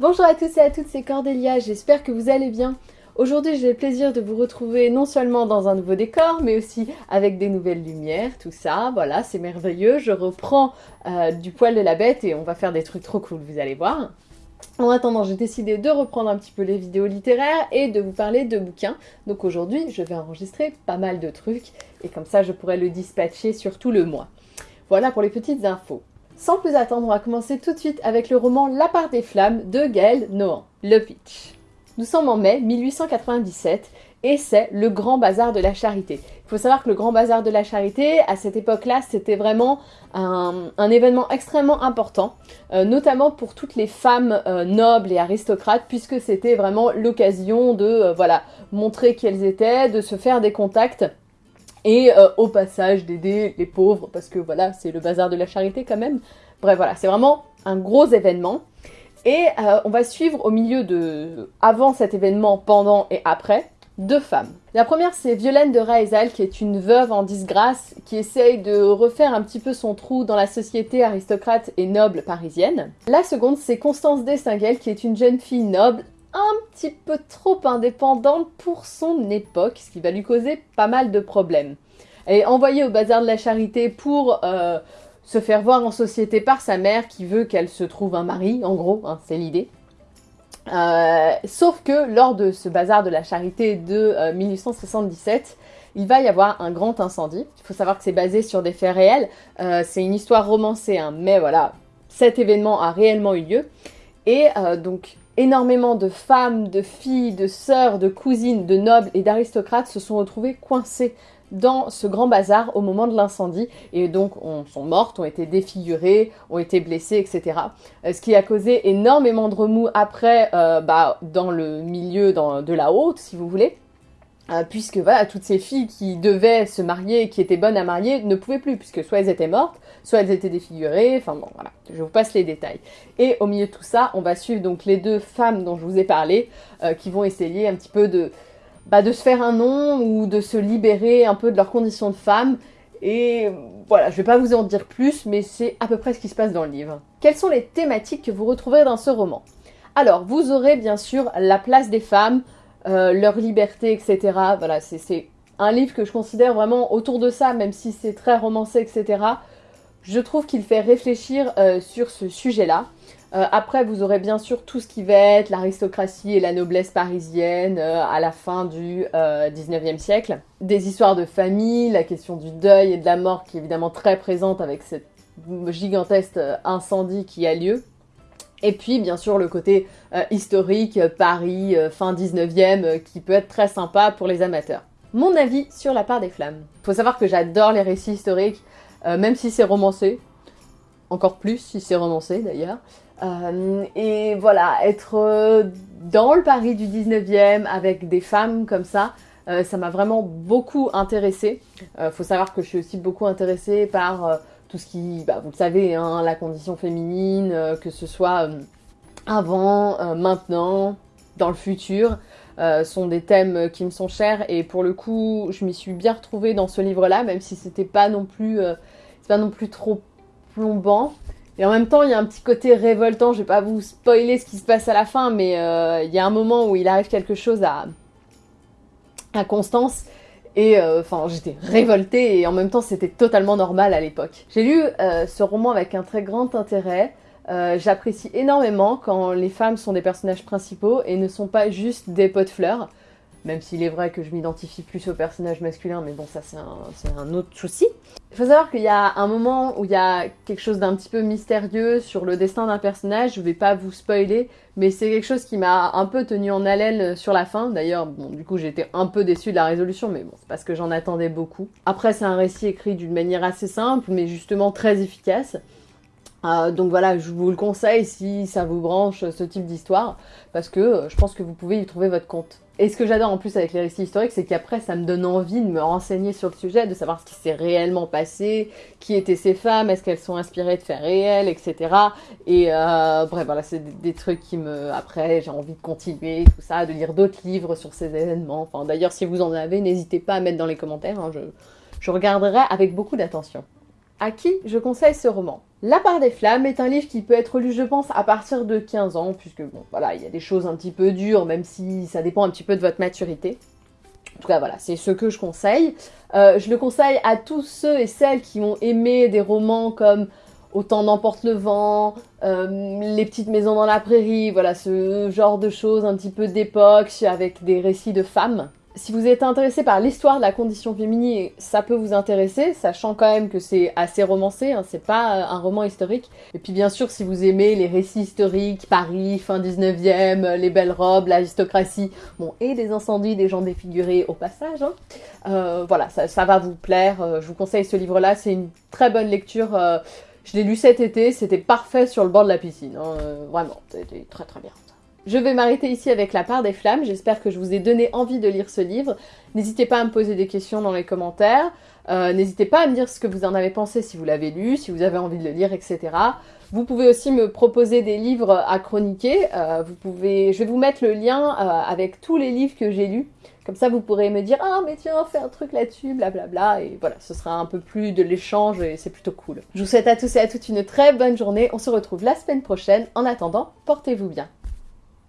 Bonjour à tous et à toutes, c'est Cordélia, j'espère que vous allez bien. Aujourd'hui, j'ai le plaisir de vous retrouver non seulement dans un nouveau décor, mais aussi avec des nouvelles lumières, tout ça, voilà, c'est merveilleux. Je reprends euh, du poil de la bête et on va faire des trucs trop cool, vous allez voir. En attendant, j'ai décidé de reprendre un petit peu les vidéos littéraires et de vous parler de bouquins. Donc aujourd'hui, je vais enregistrer pas mal de trucs et comme ça, je pourrai le dispatcher sur tout le mois. Voilà pour les petites infos. Sans plus attendre, on va commencer tout de suite avec le roman La part des flammes de Gaël Nohan, le pitch. Nous sommes en mai 1897 et c'est le grand bazar de la charité. Il faut savoir que le grand bazar de la charité, à cette époque-là, c'était vraiment un, événement extrêmement important, euh, notamment pour toutes les femmes euh, nobles et aristocrates, puisque c'était vraiment l'occasion de euh, voilà, montrer qui elles étaient, de se faire des contacts et euh, au passage d'aider les pauvres, parce que voilà, c'est le bazar de la charité quand même. Bref, voilà, c'est vraiment un gros événement. Et euh, on va suivre au milieu de... avant cet événement, pendant et après, deux femmes. La première, c'est Violaine de Raizal, qui est une veuve en disgrâce, qui essaye de refaire un petit peu son trou dans la société aristocrate et noble parisienne. La seconde, c'est Constance Destinguel, qui est une jeune fille noble, un petit peu trop indépendante pour son époque, ce qui va lui causer pas mal de problèmes. Elle est envoyée au bazar de la charité pour euh, se faire voir en société par sa mère qui veut qu'elle se trouve un mari, en gros, hein, c'est l'idée. Euh, sauf que lors de ce bazar de la charité de 1877, euh, il va y avoir un grand incendie. Il faut savoir que c'est basé sur des faits réels. c'est une histoire romancée, hein, mais voilà, cet événement a réellement eu lieu. Et donc énormément de femmes, de filles, de sœurs, de cousines, de nobles et d'aristocrates se sont retrouvées coincées dans ce grand bazar au moment de l'incendie et donc on, sont mortes, ont été défigurées, ont été blessées, etc. Euh, ce qui a causé énormément de remous après euh, bah, dans le milieu de la haute, si vous voulez. Euh, puisque voilà, toutes ces filles qui devaient se marier, qui étaient bonnes à marier, ne pouvaient plus, puisque soit elles étaient mortes, soit elles étaient défigurées, enfin bon, voilà, je vous passe les détails. Et au milieu de tout ça, on va suivre donc les deux femmes dont je vous ai parlé, euh, qui vont essayer un petit peu de, bah, de se faire un nom, ou de se libérer un peu de leur condition de femme, et voilà, je vais pas vous en dire plus, mais c'est à peu près ce qui se passe dans le livre. Quelles sont les thématiques que vous retrouverez dans ce roman? Alors, vous aurez bien sûr la place des femmes, leur liberté, etc. Voilà, c'est un livre que je considère vraiment autour de ça, même si c'est très romancé, etc. Je trouve qu'il fait réfléchir euh, sur ce sujet-là. Euh, après, vous aurez bien sûr tout ce qui va être l'aristocratie et la noblesse parisienne à la fin du 19e siècle. Des histoires de famille, la question du deuil et de la mort qui est évidemment très présente avec cette gigantesque incendie qui a lieu. Et puis, bien sûr, le côté euh, historique, euh, Paris, euh, fin 19e, qui peut être très sympa pour les amateurs. Mon avis sur la part des flammes. Faut savoir que j'adore les récits historiques, même si c'est romancé. Encore plus si c'est romancé, d'ailleurs. et voilà, être dans le Paris du 19e, avec des femmes comme ça, ça m'a vraiment beaucoup intéressée. faut savoir que je suis aussi beaucoup intéressée par tout ce qui, bah, vous le savez, hein, la condition féminine, euh, que ce soit euh, avant, euh, maintenant, dans le futur, sont des thèmes qui me sont chers et pour le coup, je m'y suis bien retrouvée dans ce livre-là, même si c'était pas non plus, pas non plus trop plombant. Et en même temps, il y a un petit côté révoltant. Je vais pas vous spoiler ce qui se passe à la fin, mais il y a un moment où il arrive quelque chose à, à Constance et euh, enfin, j'étais révoltée et en même temps, c'était totalement normal à l'époque. J'ai lu euh, ce roman avec un très grand intérêt. Euh, j'apprécie énormément quand les femmes sont des personnages principaux et ne sont pas juste des pots de fleurs. Même s'il est vrai que je m'identifie plus au personnage masculin, mais bon, ça c'est un, autre souci. Il faut savoir qu'il y a un moment où il y a quelque chose d'un petit peu mystérieux sur le destin d'un personnage, je vais pas vous spoiler, mais c'est quelque chose qui m'a un peu tenu en haleine sur la fin. D'ailleurs, bon, du coup, été un peu déçue de la résolution, mais bon, c'est parce que j'en attendais beaucoup. Après, c'est un récit écrit d'une manière assez simple, mais justement très efficace. Euh, donc voilà, je vous le conseille si ça vous branche ce type d'histoire, parce que euh, je pense que vous pouvez y trouver votre compte. Et ce que j'adore en plus avec les récits historiques, c'est qu'après ça me donne envie de me renseigner sur le sujet, de savoir ce qui s'est réellement passé, qui étaient ces femmes, est-ce qu'elles sont inspirées de faits réels, etc. Et euh, bref, voilà, c'est des, trucs qui me... Après, j'ai envie de continuer, tout ça, de lire d'autres livres sur ces événements. Enfin, d'ailleurs, si vous en avez, n'hésitez pas à mettre dans les commentaires, hein, je, je regarderai avec beaucoup d'attention. À qui je conseille ce roman? La part des flammes est un livre qui peut être lu, je pense, à partir de 15 ans, puisque bon, voilà, il y a des choses un petit peu dures, même si ça dépend un petit peu de votre maturité. En tout cas, voilà, c'est ce que je conseille. Euh, je le conseille à tous ceux et celles qui ont aimé des romans comme Autant n'emporte le vent, euh, Les petites maisons dans la prairie, voilà, ce genre de choses un petit peu d'époque avec des récits de femmes si vous êtes intéressé par l'histoire de la condition féminine, ça peut vous intéresser, sachant quand même que c'est assez romancé, hein, c'est pas euh, un roman historique. Et puis bien sûr, si vous aimez les récits historiques, Paris, fin 19e, euh, les belles robes, l'aristocratie, bon, et des incendies, des gens défigurés au passage, hein, euh, voilà, ça, va vous plaire. je vous conseille ce livre-là, c'est une très bonne lecture. je l'ai lu cet été, c'était parfait sur le bord de la piscine, hein, vraiment, c'était très très bien. Je vais m'arrêter ici avec La part des flammes, j'espère que je vous ai donné envie de lire ce livre. N'hésitez pas à me poser des questions dans les commentaires, euh, n'hésitez pas à me dire ce que vous en avez pensé si vous l'avez lu, si vous avez envie de le lire, etc. Vous pouvez aussi me proposer des livres à chroniquer, euh, je vais vous mettre le lien euh, avec tous les livres que j'ai lus, comme ça vous pourrez me dire « Ah mais tiens, fais un truc là-dessus, blablabla » et voilà, ce sera un peu plus de l'échange et c'est plutôt cool. Je vous souhaite à tous et à toutes une très bonne journée, on se retrouve la semaine prochaine, en attendant, portez-vous bien.